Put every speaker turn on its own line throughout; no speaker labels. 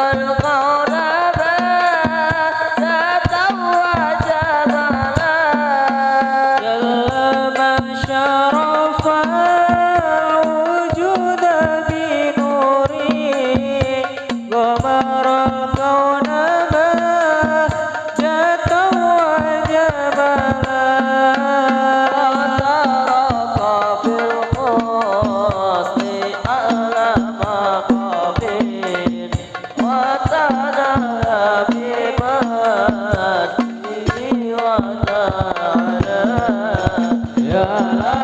الغار
love.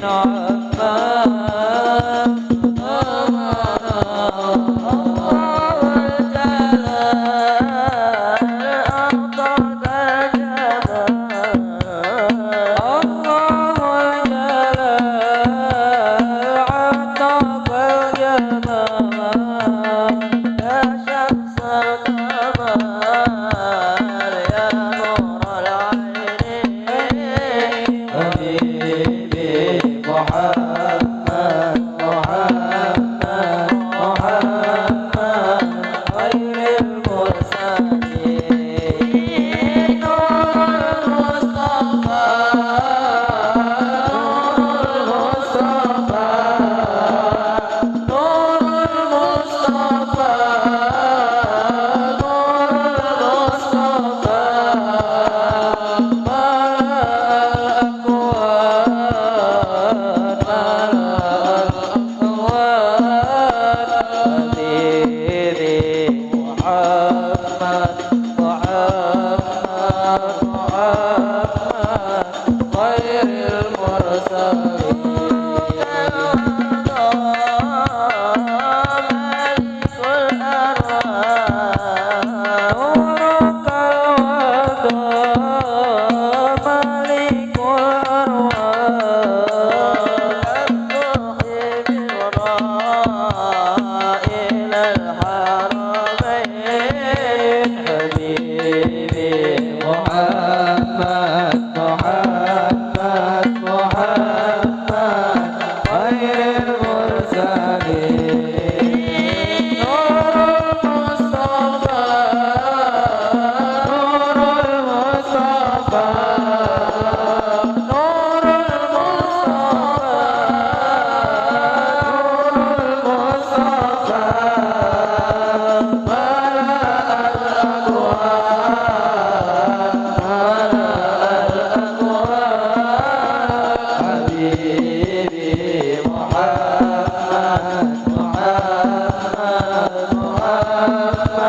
Bye. ore mor sare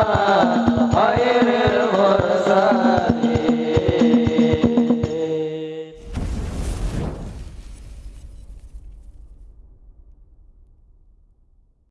Baba.